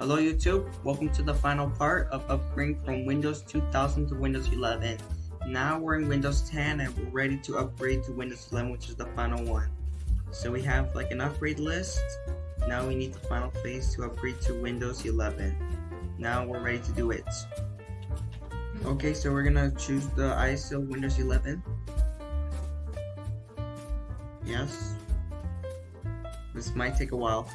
Hello YouTube, welcome to the final part of upgrading from Windows 2000 to Windows 11. Now we're in Windows 10 and we're ready to upgrade to Windows 11 which is the final one. So we have like an upgrade list, now we need the final phase to upgrade to Windows 11. Now we're ready to do it. Okay, so we're gonna choose the ISO Windows 11. Yes. This might take a while.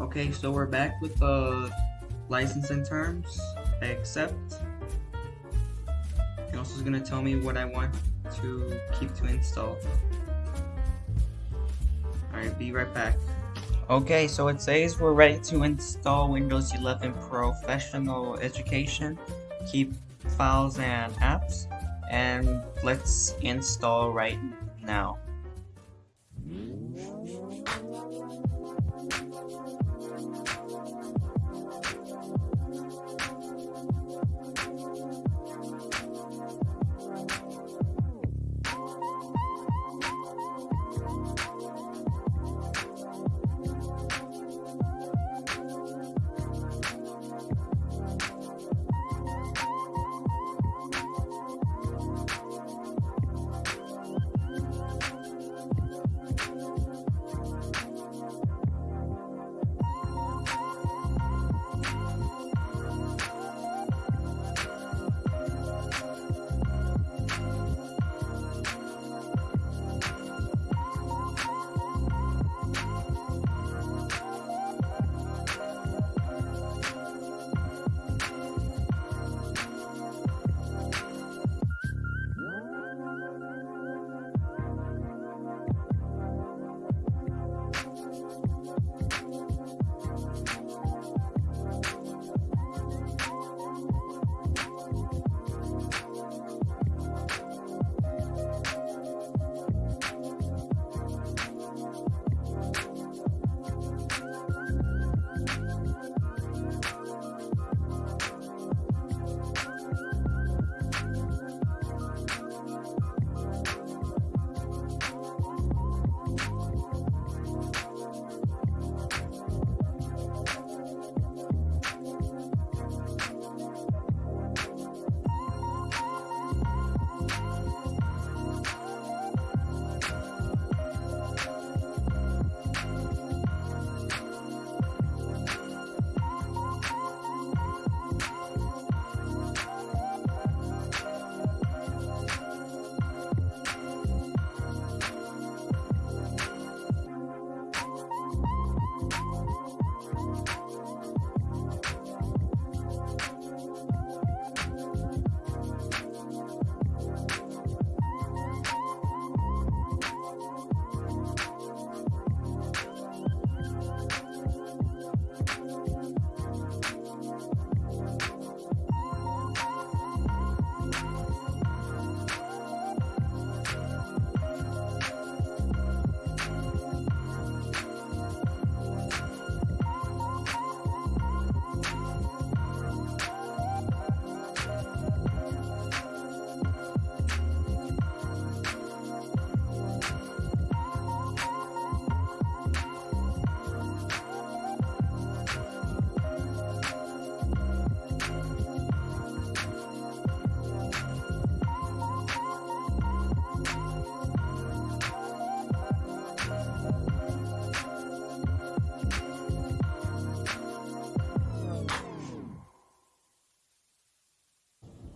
Okay, so we're back with the licensing terms. I accept. And also is gonna tell me what I want to keep to install. Alright, be right back. Okay, so it says we're ready to install Windows 11 Professional Education, keep files and apps, and let's install right now.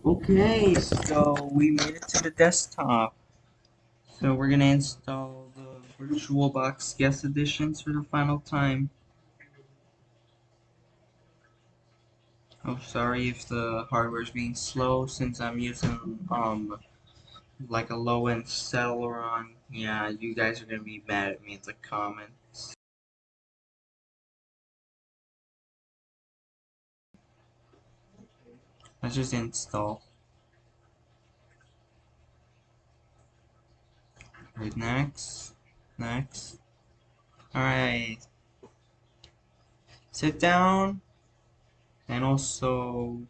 Okay, so we made it to the desktop. So we're gonna install the VirtualBox Guest Additions for the final time. Oh, sorry if the hardware is being slow since I'm using um like a low-end Celeron. Yeah, you guys are gonna be mad at me in the comments. Let's just install. Right, next. Next. Alright. Sit down. And also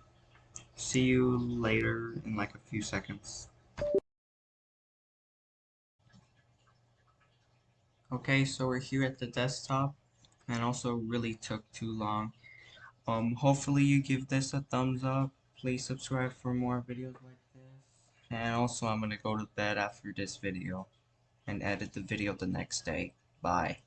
see you later in like a few seconds. Okay, so we're here at the desktop and also really took too long. Um, hopefully you give this a thumbs up. Please subscribe for more videos like this. And also I'm gonna go to bed after this video and edit the video the next day. Bye.